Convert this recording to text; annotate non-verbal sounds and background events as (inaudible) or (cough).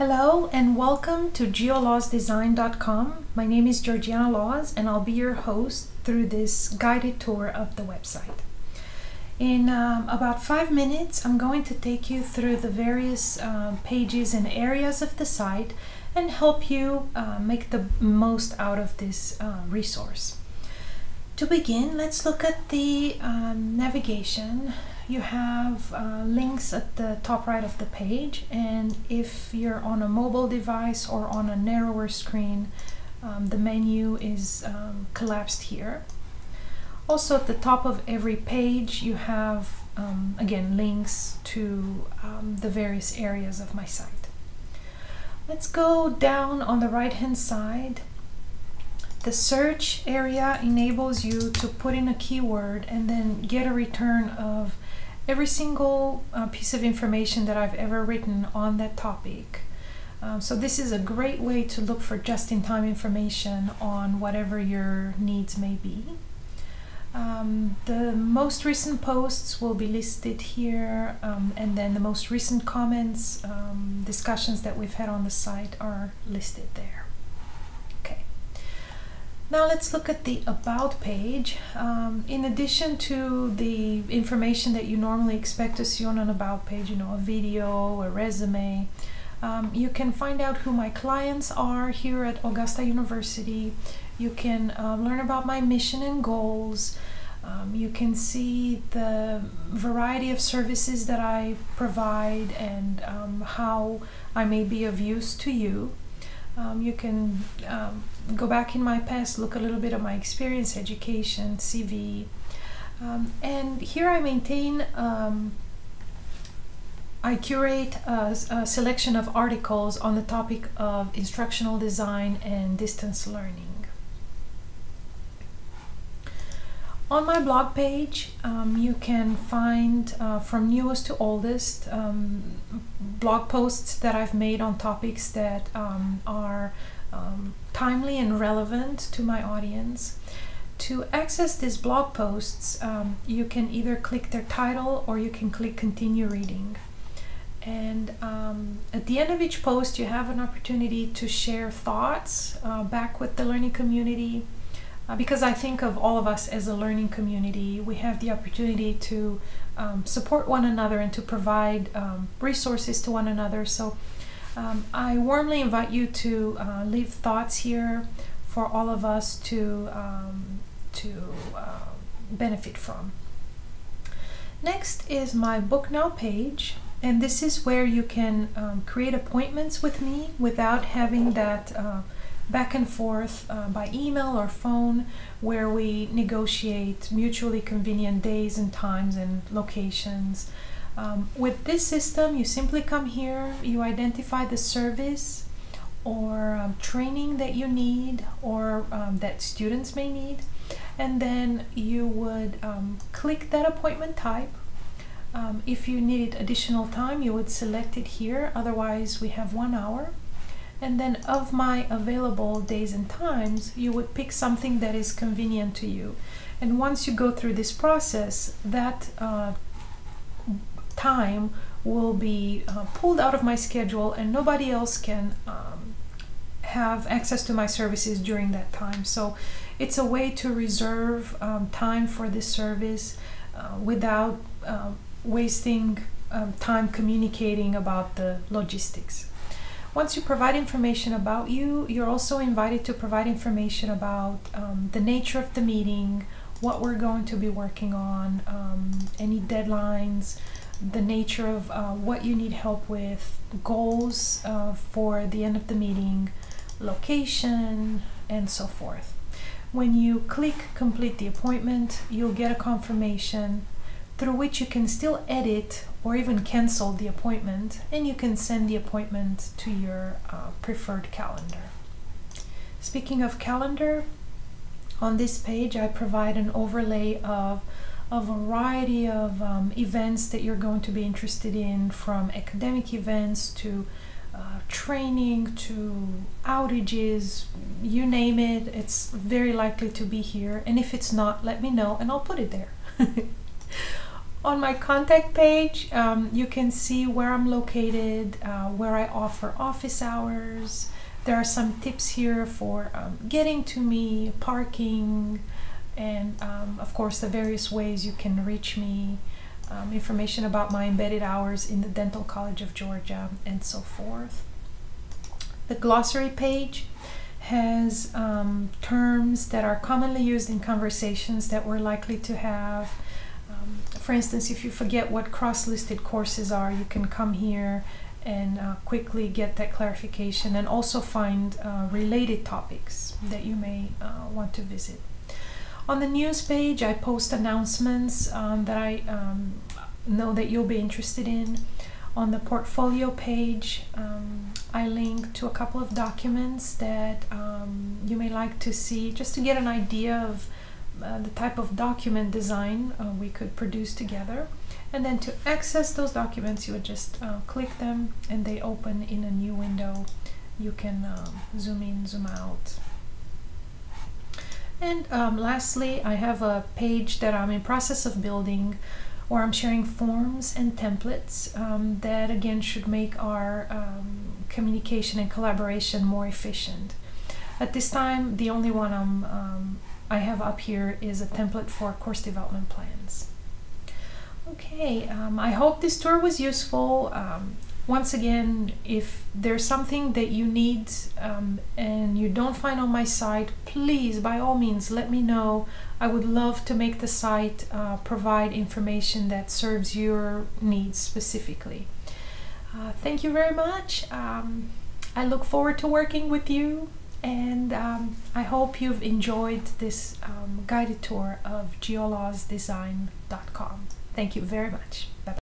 Hello and welcome to geolawsdesign.com. My name is Georgiana Laws and I'll be your host through this guided tour of the website. In um, about five minutes, I'm going to take you through the various uh, pages and areas of the site and help you uh, make the most out of this uh, resource. To begin, let's look at the um, navigation you have uh, links at the top right of the page and if you're on a mobile device or on a narrower screen um, the menu is um, collapsed here. Also at the top of every page you have um, again links to um, the various areas of my site. Let's go down on the right hand side the search area enables you to put in a keyword and then get a return of every single uh, piece of information that I've ever written on that topic. Um, so this is a great way to look for just-in-time information on whatever your needs may be. Um, the most recent posts will be listed here um, and then the most recent comments, um, discussions that we've had on the site are listed there. Now let's look at the About page. Um, in addition to the information that you normally expect to see on an About page, you know, a video, a resume, um, you can find out who my clients are here at Augusta University. You can um, learn about my mission and goals. Um, you can see the variety of services that I provide and um, how I may be of use to you. Um, you can um, go back in my past, look a little bit at my experience, education, CV. Um, and here I maintain, um, I curate a, a, selection of articles on the topic of instructional design and distance learning. On my blog page, um, you can find uh, from newest to oldest um, blog posts that I've made on topics that um, are um, timely and relevant to my audience. To access these blog posts, um, you can either click their title or you can click continue reading. And um, at the end of each post, you have an opportunity to share thoughts uh, back with the learning community uh, because I think of all of us as a learning community. We have the opportunity to um, support one another and to provide um, resources to one another. So um, I warmly invite you to uh, leave thoughts here for all of us to, um, to uh, benefit from. Next is my Book Now page. And this is where you can um, create appointments with me without having that uh, back and forth uh, by email or phone where we negotiate mutually convenient days and times and locations. Um, with this system, you simply come here, you identify the service or um, training that you need or um, that students may need, and then you would um, click that appointment type. Um, if you needed additional time, you would select it here, otherwise we have one hour and then of my available days and times you would pick something that is convenient to you. And once you go through this process that uh, time will be uh, pulled out of my schedule and nobody else can um, have access to my services during that time. So it's a way to reserve um, time for this service uh, without uh, wasting um, time communicating about the logistics once you provide information about you, you're also invited to provide information about um, the nature of the meeting, what we're going to be working on, um, any deadlines, the nature of uh, what you need help with, goals uh, for the end of the meeting, location, and so forth. When you click complete the appointment, you'll get a confirmation through which you can still edit or even cancel the appointment and you can send the appointment to your uh, preferred calendar. Speaking of calendar, on this page I provide an overlay of a variety of um, events that you're going to be interested in from academic events to uh, training to outages, you name it, it's very likely to be here. And if it's not, let me know and I'll put it there. (laughs) On my contact page, um, you can see where I'm located, uh, where I offer office hours. There are some tips here for um, getting to me, parking, and um, of course the various ways you can reach me, um, information about my embedded hours in the Dental College of Georgia, and so forth. The glossary page has um, terms that are commonly used in conversations that we're likely to have for instance, if you forget what cross-listed courses are, you can come here and uh, quickly get that clarification and also find uh, related topics that you may uh, want to visit. On the news page, I post announcements um, that I um, know that you'll be interested in. On the portfolio page, um, I link to a couple of documents that um, you may like to see just to get an idea of the type of document design uh, we could produce together. And then to access those documents, you would just uh, click them and they open in a new window. You can um, zoom in, zoom out. And um, lastly, I have a page that I'm in process of building where I'm sharing forms and templates um, that again should make our um, communication and collaboration more efficient. At this time, the only one I'm um, I have up here is a template for course development plans. Okay, um, I hope this tour was useful. Um, once again, if there's something that you need um, and you don't find on my site, please, by all means, let me know. I would love to make the site uh, provide information that serves your needs specifically. Uh, thank you very much. Um, I look forward to working with you and um, I hope you've enjoyed this um, guided tour of geolawsdesign.com. Thank you very much. Bye.